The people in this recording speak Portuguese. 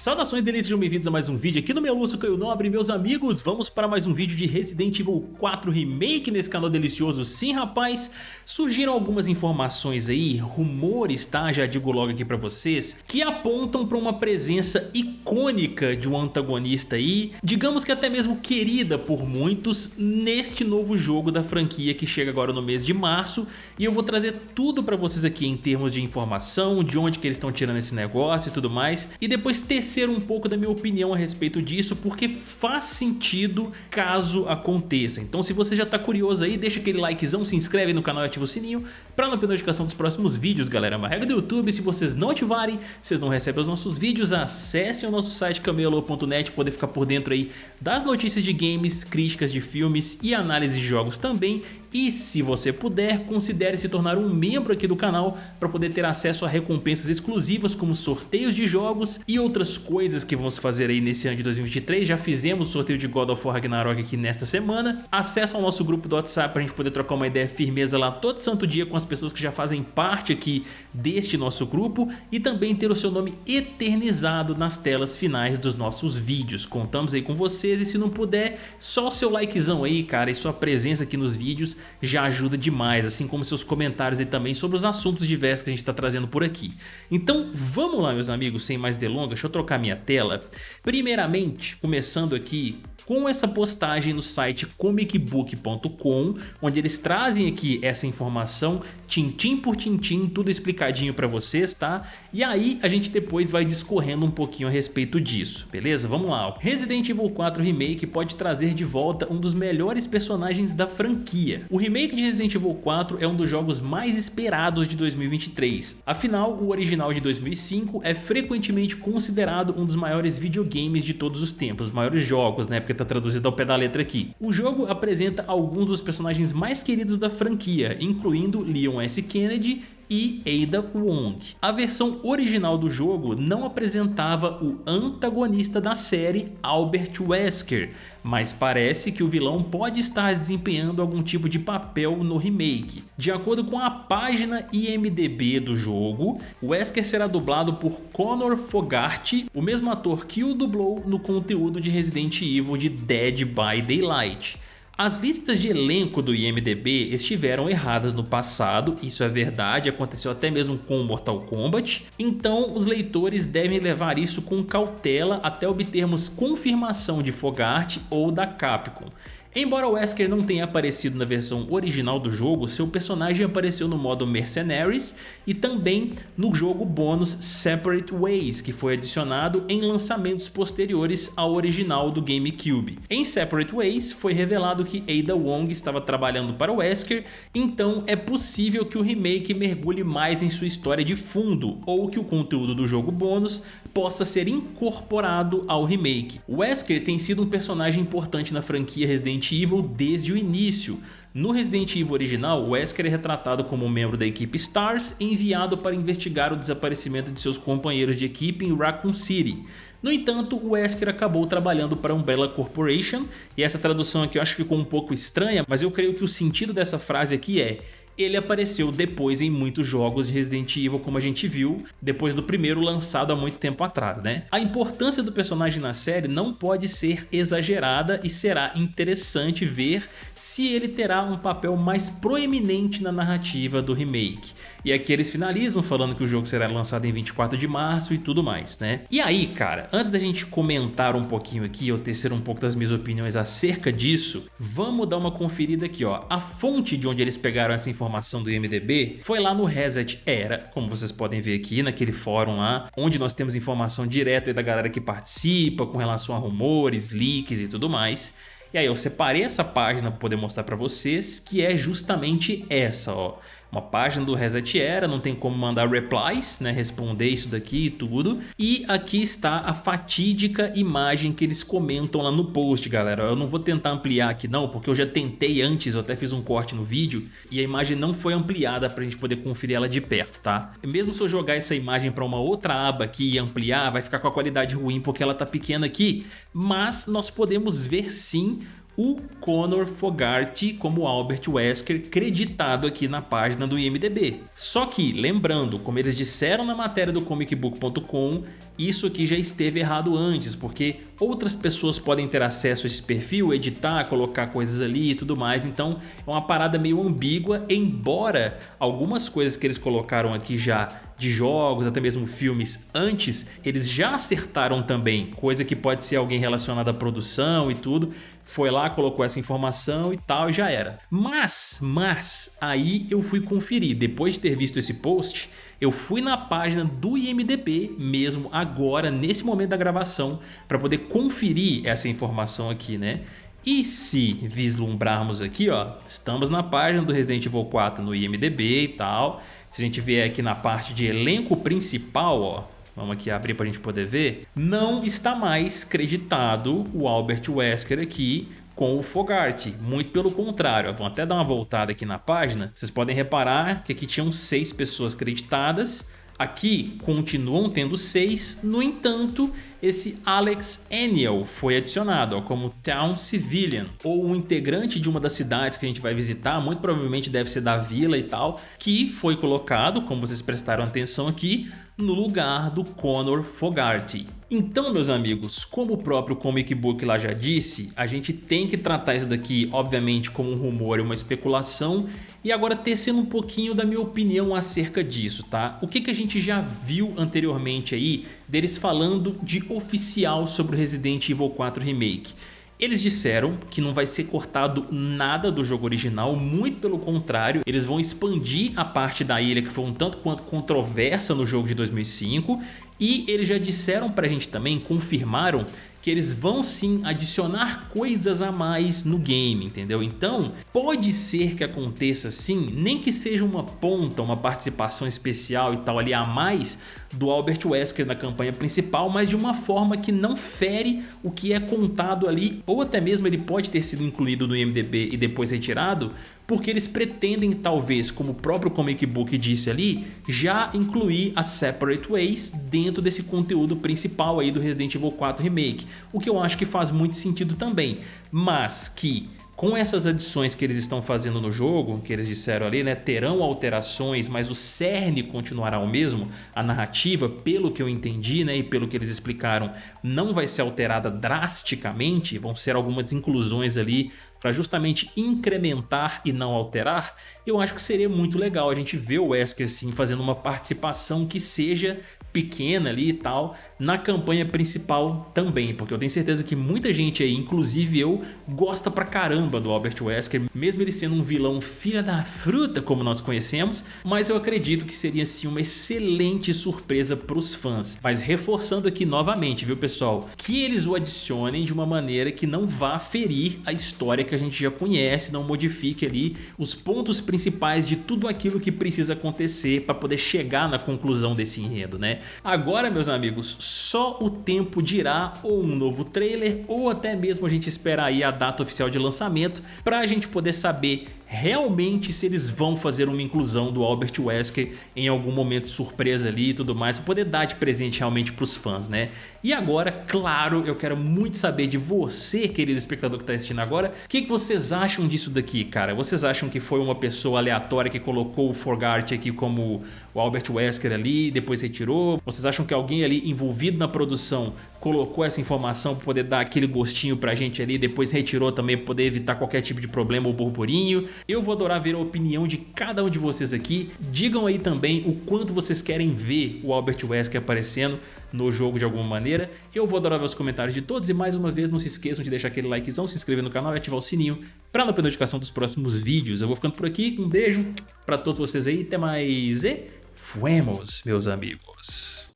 Saudações delícias, sejam bem-vindos a mais um vídeo aqui no meu Lúcio Caio Nobre, meus amigos. Vamos para mais um vídeo de Resident Evil 4 Remake nesse canal delicioso. Sim, rapaz, surgiram algumas informações aí, rumores, tá? Já digo logo aqui pra vocês Que apontam pra uma presença icônica de um antagonista aí Digamos que até mesmo querida por muitos Neste novo jogo da franquia que chega agora no mês de março. E eu vou trazer tudo pra vocês aqui em termos de informação De onde que eles estão tirando esse negócio e tudo mais. E depois ter tecer um pouco da minha opinião a respeito disso, porque faz sentido caso aconteça. Então se você já tá curioso aí, deixa aquele likezão, se inscreve no canal e ativa o sininho para não perder notificação dos próximos vídeos, galera. Uma regra do YouTube, se vocês não ativarem, vocês não recebem os nossos vídeos, acessem o nosso site camelo.net, poder ficar por dentro aí das notícias de games, críticas de filmes e análise de jogos também. E se você puder, considere se tornar um membro aqui do canal para poder ter acesso a recompensas exclusivas como sorteios de jogos e outras coisas que vamos fazer aí nesse ano de 2023. Já fizemos o sorteio de God of War Ragnarok aqui nesta semana. Acesse ao nosso grupo do WhatsApp para a gente poder trocar uma ideia firmeza lá todo santo dia com as pessoas que já fazem parte aqui deste nosso grupo e também ter o seu nome eternizado nas telas finais dos nossos vídeos. Contamos aí com vocês e se não puder, só o seu likezão aí, cara, e sua presença aqui nos vídeos já ajuda demais, assim como seus comentários aí também sobre os assuntos diversos que a gente está trazendo por aqui. Então vamos lá, meus amigos, sem mais delongas, deixa eu trocar minha tela. Primeiramente, começando aqui com essa postagem no site comicbook.com, onde eles trazem aqui essa informação tintim por tintim, tudo explicadinho para vocês, tá? E aí a gente depois vai discorrendo um pouquinho a respeito disso, beleza? Vamos lá. Resident Evil 4 Remake pode trazer de volta um dos melhores personagens da franquia. O remake de Resident Evil 4 é um dos jogos mais esperados de 2023. Afinal, o original de 2005 é frequentemente considerado um dos maiores videogames de todos os tempos, os maiores jogos, né? Porque tá traduzido ao pé da letra aqui. O jogo apresenta alguns dos personagens mais queridos da franquia, incluindo Leon S. Kennedy e Ada Wong. A versão original do jogo não apresentava o antagonista da série, Albert Wesker, mas parece que o vilão pode estar desempenhando algum tipo de papel no remake. De acordo com a página IMDB do jogo, Wesker será dublado por Connor Fogarty, o mesmo ator que o dublou no conteúdo de Resident Evil de Dead by Daylight. As listas de elenco do IMDB estiveram erradas no passado, isso é verdade, aconteceu até mesmo com Mortal Kombat, então os leitores devem levar isso com cautela até obtermos confirmação de Fogart ou da Capcom. Embora Wesker não tenha aparecido na versão original do jogo, seu personagem apareceu no modo Mercenaries e também no jogo bônus Separate Ways, que foi adicionado em lançamentos posteriores ao original do GameCube. Em Separate Ways foi revelado que Ada Wong estava trabalhando para Wesker, então é possível que o remake mergulhe mais em sua história de fundo, ou que o conteúdo do jogo bônus possa ser incorporado ao remake. Wesker tem sido um personagem importante na franquia Resident Evil desde o início. No Resident Evil original, Wesker é retratado como membro da equipe STARS enviado para investigar o desaparecimento de seus companheiros de equipe em Raccoon City. No entanto, o Wesker acabou trabalhando para a Umbrella Corporation, e essa tradução aqui eu acho que ficou um pouco estranha, mas eu creio que o sentido dessa frase aqui é ele apareceu depois em muitos jogos de Resident Evil, como a gente viu, depois do primeiro lançado há muito tempo atrás, né? A importância do personagem na série não pode ser exagerada e será interessante ver se ele terá um papel mais proeminente na narrativa do remake. E aqui eles finalizam falando que o jogo será lançado em 24 de março e tudo mais, né? E aí, cara, antes da gente comentar um pouquinho aqui, eu tecer um pouco das minhas opiniões acerca disso, vamos dar uma conferida aqui, ó. A fonte de onde eles pegaram essa informação do IMDB foi lá no Reset Era, como vocês podem ver aqui naquele fórum lá, onde nós temos informação direto da galera que participa com relação a rumores, leaks e tudo mais. E aí eu separei essa página para poder mostrar para vocês, que é justamente essa, ó uma página do Reset Era, não tem como mandar replies, né, responder isso daqui e tudo. E aqui está a fatídica imagem que eles comentam lá no post, galera. Eu não vou tentar ampliar aqui não, porque eu já tentei antes, eu até fiz um corte no vídeo e a imagem não foi ampliada para a gente poder conferir ela de perto, tá? Mesmo se eu jogar essa imagem para uma outra aba aqui e ampliar, vai ficar com a qualidade ruim porque ela tá pequena aqui, mas nós podemos ver sim o Conor Fogarty como Albert Wesker creditado aqui na página do IMDB. Só que, lembrando, como eles disseram na matéria do comicbook.com, isso aqui já esteve errado antes, porque outras pessoas podem ter acesso a esse perfil, editar, colocar coisas ali e tudo mais, então é uma parada meio ambígua, embora algumas coisas que eles colocaram aqui já de jogos, até mesmo filmes antes, eles já acertaram também, coisa que pode ser alguém relacionado à produção e tudo, foi lá, colocou essa informação e tal e já era. Mas, mas, aí eu fui conferir, depois de ter visto esse post, eu fui na página do IMDB mesmo agora, nesse momento da gravação, para poder conferir essa informação aqui, né? E se vislumbrarmos aqui, ó, estamos na página do Resident Evil 4 no IMDB e tal, se a gente vier aqui na parte de elenco principal, ó, vamos aqui abrir para a gente poder ver, não está mais creditado o Albert Wesker aqui com o Fogarty, muito pelo contrário, vamos até dar uma voltada aqui na página, vocês podem reparar que aqui tinham seis pessoas creditadas, Aqui continuam tendo seis, no entanto, esse Alex Eniel foi adicionado ó, como Town Civilian, ou um integrante de uma das cidades que a gente vai visitar, muito provavelmente deve ser da vila e tal, que foi colocado, como vocês prestaram atenção aqui, no lugar do Conor Fogarty. Então, meus amigos, como o próprio Comic Book lá já disse, a gente tem que tratar isso daqui, obviamente, como um rumor e uma especulação, e agora tecendo um pouquinho da minha opinião acerca disso, tá? O que, que a gente já viu anteriormente aí deles falando de oficial sobre o Resident Evil 4 Remake? Eles disseram que não vai ser cortado nada do jogo original, muito pelo contrário, eles vão expandir a parte da ilha que foi um tanto quanto controversa no jogo de 2005 e eles já disseram pra gente também, confirmaram que eles vão sim adicionar coisas a mais no game, entendeu? Então, pode ser que aconteça sim, nem que seja uma ponta, uma participação especial e tal ali a mais do Albert Wesker na campanha principal, mas de uma forma que não fere o que é contado ali, ou até mesmo ele pode ter sido incluído no IMDB e depois retirado, porque eles pretendem talvez, como o próprio comic book disse ali, já incluir as Separate Ways dentro desse conteúdo principal aí do Resident Evil 4 Remake, o que eu acho que faz muito sentido também, mas que com essas adições que eles estão fazendo no jogo, que eles disseram ali, né, terão alterações, mas o cerne continuará o mesmo, a narrativa, pelo que eu entendi, né, e pelo que eles explicaram, não vai ser alterada drasticamente, vão ser algumas inclusões ali para justamente incrementar e não alterar, eu acho que seria muito legal a gente ver o Wesker sim fazendo uma participação que seja pequena ali e tal, na campanha principal também, porque eu tenho certeza que muita gente aí, inclusive eu, gosta pra caramba do Albert Wesker, mesmo ele sendo um vilão filha da fruta como nós conhecemos, mas eu acredito que seria sim uma excelente surpresa pros fãs. Mas reforçando aqui novamente, viu pessoal, que eles o adicionem de uma maneira que não vá ferir a história que a gente já conhece, não modifique ali os pontos principais de tudo aquilo que precisa acontecer para poder chegar na conclusão desse enredo, né? Agora, meus amigos, só o tempo dirá ou um novo trailer ou até mesmo a gente esperar aí a data oficial de lançamento para a gente poder saber realmente se eles vão fazer uma inclusão do Albert Wesker em algum momento surpresa ali e tudo mais, poder dar de presente realmente para os fãs, né? E agora, claro, eu quero muito saber de você, querido espectador que está assistindo agora, o que, que vocês acham disso daqui, cara? Vocês acham que foi uma pessoa aleatória que colocou o Forgart aqui como o Albert Wesker ali, depois retirou? Vocês acham que alguém ali envolvido na produção colocou essa informação para poder dar aquele gostinho pra gente ali, depois retirou também para poder evitar qualquer tipo de problema ou burburinho. Eu vou adorar ver a opinião de cada um de vocês aqui. Digam aí também o quanto vocês querem ver o Albert Wesker aparecendo no jogo de alguma maneira. Eu vou adorar ver os comentários de todos e mais uma vez não se esqueçam de deixar aquele likezão, se inscrever no canal e ativar o sininho para não perder notificação dos próximos vídeos. Eu vou ficando por aqui, um beijo para todos vocês aí, até mais e fuemos, meus amigos.